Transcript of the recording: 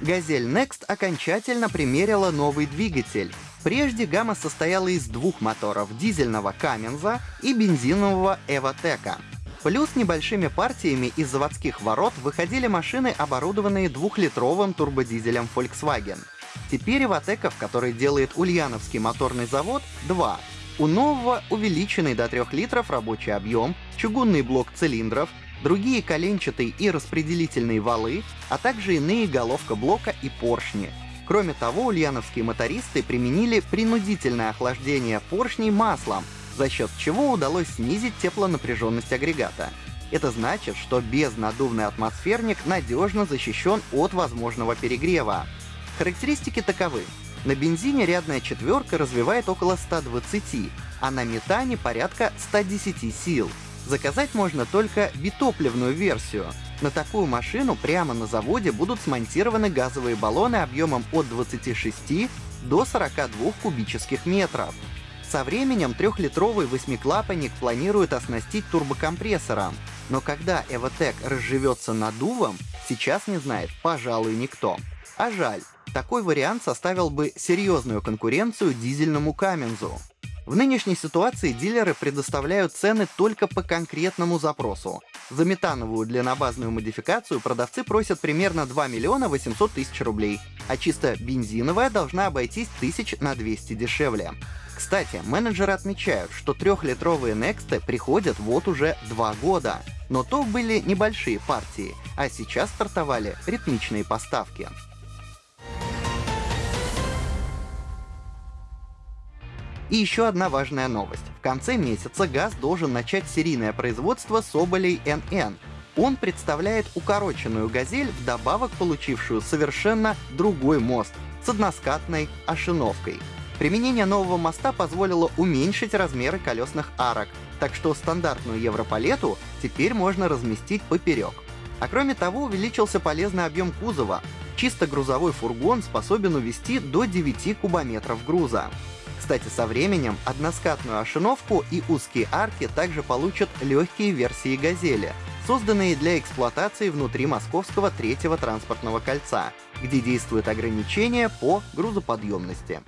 Газель Next окончательно примерила новый двигатель. Прежде гамма состояла из двух моторов — дизельного Каменза и бензинового Эвотека. Плюс небольшими партиями из заводских ворот выходили машины, оборудованные двухлитровым турбодизелем Volkswagen. Теперь Эвотеков, который делает Ульяновский моторный завод, два. У нового увеличенный до 3 литров рабочий объем, чугунный блок цилиндров, другие коленчатые и распределительные валы, а также иные головка блока и поршни. Кроме того, ульяновские мотористы применили принудительное охлаждение поршней маслом, за счет чего удалось снизить теплонапряженность агрегата. Это значит, что безнадувный атмосферник надежно защищен от возможного перегрева. Характеристики таковы. На бензине рядная четверка развивает около 120, а на метане порядка 110 сил. Заказать можно только битопливную версию. На такую машину прямо на заводе будут смонтированы газовые баллоны объемом от 26 до 42 кубических метров. Со временем трехлитровый восьмиклапанник планируют оснастить турбокомпрессором, но когда Evotec разживется надувом, сейчас не знает, пожалуй, никто. А жаль, такой вариант составил бы серьезную конкуренцию дизельному Камензу. В нынешней ситуации дилеры предоставляют цены только по конкретному запросу. За метановую длиннобазную модификацию продавцы просят примерно 2 миллиона 800 тысяч рублей, а чисто бензиновая должна обойтись тысяч на 200 дешевле. Кстати, менеджеры отмечают, что трехлитровые Next приходят вот уже два года. Но то были небольшие партии, а сейчас стартовали ритмичные поставки. И еще одна важная новость. В конце месяца ГАЗ должен начать серийное производство Соболей НН. Он представляет укороченную «Газель», вдобавок получившую совершенно другой мост с односкатной ошиновкой. Применение нового моста позволило уменьшить размеры колесных арок, так что стандартную европалету теперь можно разместить поперек. А кроме того, увеличился полезный объем кузова. Чисто грузовой фургон способен увезти до 9 кубометров груза. Кстати, со временем односкатную ошиновку и узкие арки также получат легкие версии «Газели», созданные для эксплуатации внутри московского третьего транспортного кольца, где действует ограничение по грузоподъемности.